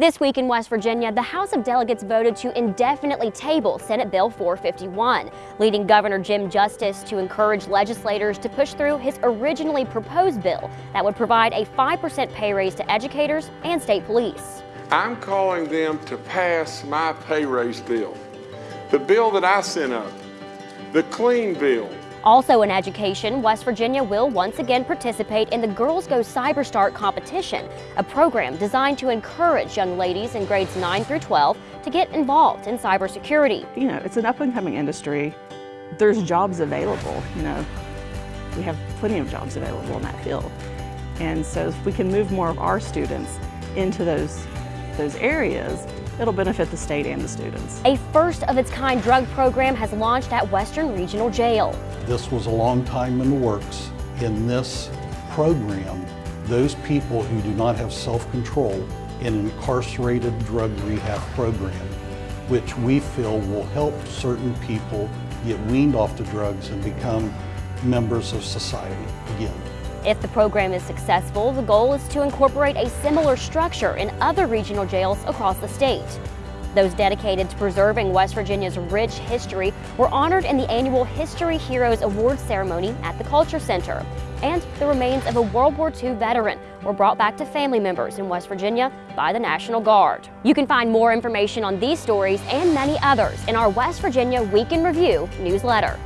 This week in West Virginia, the House of Delegates voted to indefinitely table Senate Bill 451, leading Governor Jim Justice to encourage legislators to push through his originally proposed bill that would provide a 5% pay raise to educators and state police. I'm calling them to pass my pay raise bill, the bill that I sent up, the clean bill, also in education, West Virginia will once again participate in the Girls Go CyberStart competition, a program designed to encourage young ladies in grades 9 through 12 to get involved in cybersecurity. You know, it's an up-and-coming industry. There's jobs available, you know. We have plenty of jobs available in that field. And so if we can move more of our students into those, those areas, It'll benefit the state and the students. A first of its kind drug program has launched at Western Regional Jail. This was a long time in the works. In this program, those people who do not have self-control in an incarcerated drug rehab program, which we feel will help certain people get weaned off the drugs and become members of society again. If the program is successful, the goal is to incorporate a similar structure in other regional jails across the state. Those dedicated to preserving West Virginia's rich history were honored in the annual History Heroes Awards ceremony at the Culture Center. And the remains of a World War II veteran were brought back to family members in West Virginia by the National Guard. You can find more information on these stories and many others in our West Virginia Week in Review newsletter.